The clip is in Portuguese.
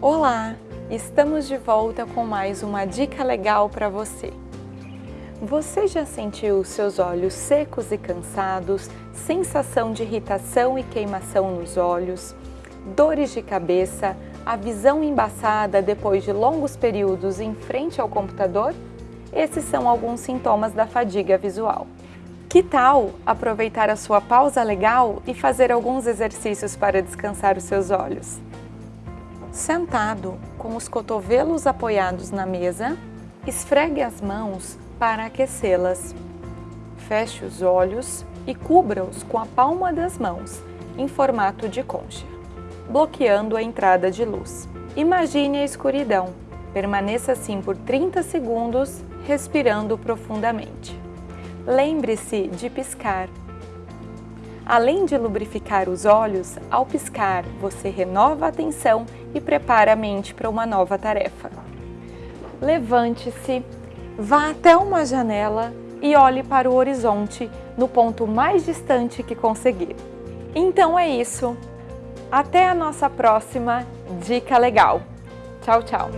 Olá, estamos de volta com mais uma dica legal para você. Você já sentiu seus olhos secos e cansados, sensação de irritação e queimação nos olhos, dores de cabeça, a visão embaçada depois de longos períodos em frente ao computador? Esses são alguns sintomas da fadiga visual. Que tal aproveitar a sua pausa legal e fazer alguns exercícios para descansar os seus olhos? Sentado, com os cotovelos apoiados na mesa, esfregue as mãos para aquecê-las. Feche os olhos e cubra-os com a palma das mãos, em formato de concha, bloqueando a entrada de luz. Imagine a escuridão. Permaneça assim por 30 segundos, respirando profundamente. Lembre-se de piscar Além de lubrificar os olhos, ao piscar, você renova a atenção e prepara a mente para uma nova tarefa. Levante-se, vá até uma janela e olhe para o horizonte no ponto mais distante que conseguir. Então é isso. Até a nossa próxima Dica Legal. Tchau, tchau!